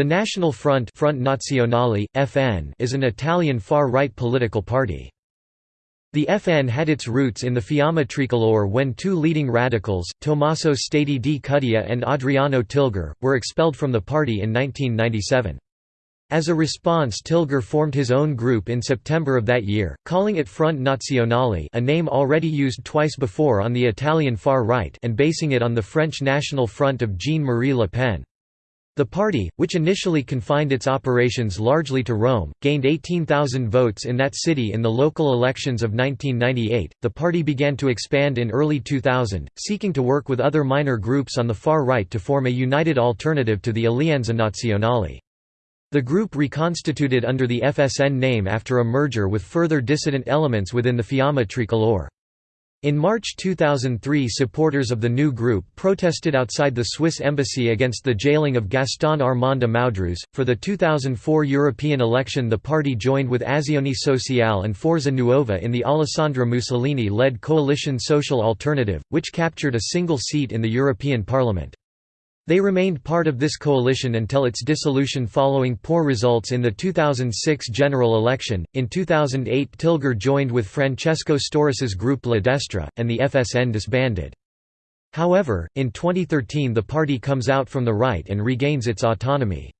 The National Front, Fronte Nazionale, FN is an Italian far-right political party. The FN had its roots in the Fiamma Tricolore when two leading radicals, Tommaso Staiti di Cuddia and Adriano Tilgher, were expelled from the party in 1997. As a response Tilgher formed his own group in September of that year, calling it Fronte Nazionale a name already used twice before on the Italian far right and basing it on the French National Front of Jean-Marie Le Pen. The party, which initially confined its operations largely to Rome, gained 18,000 votes in that city in the local elections of 1998. The party began to expand in early 2000, seeking to work with other minor groups on the far right to form a united alternative to the Alleanza Nazionale. The group reconstituted under the FSN name after a merger with further dissident elements within the Fiamma Tricolore. In March 2003 supporters of the new group protested outside the Swiss embassy against the jailing of Gaston Armand Amaudruz. For the 2004 European election the party joined with Azione Sociale and Forza Nuova in the Alessandra Mussolini-led coalition Social Alternative, which captured a single seat in the European Parliament. They remained part of this coalition until its dissolution following poor results in the 2006 general election. In 2008, Tilgher joined with Francesco Storace's group La Destra, and the FSN disbanded. However, in 2013 the party comes out from the right and regains its autonomy.